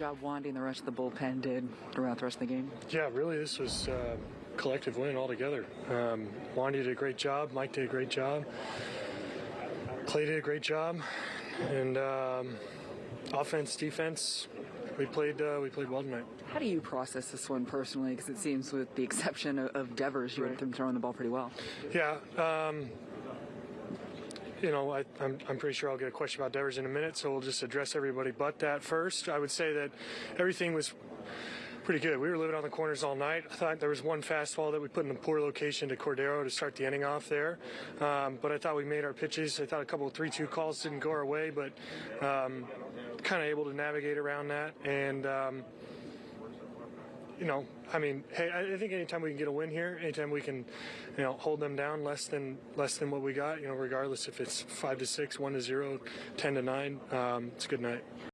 job winding the rest of the bullpen did throughout the rest of the game. Yeah, really, this was uh, collective win altogether. Um, Wandy did a great job. Mike did a great job. Clay did a great job, and um, offense, defense, we played uh, we played well tonight. How do you process this one personally? Because it seems, with the exception of, Devers, you had them throwing the ball pretty well. Yeah. Um, you know, I, I'm, I'm pretty sure I'll get a question about Devers in a minute, so we'll just address everybody but that first. I would say that everything was pretty good. We were living on the corners all night. I thought there was one fastball that we put in a poor location to Cordero to start the inning off there. Um, but I thought we made our pitches. I thought a couple of 3 2 calls didn't go our way, but um, kind of able to navigate around that. And, um, you know, I mean, hey, I think anytime we can get a win here, anytime we can, you know, hold them down less than less than what we got, you know, regardless if it's five to six, one to zero, ten to nine, um, it's a good night.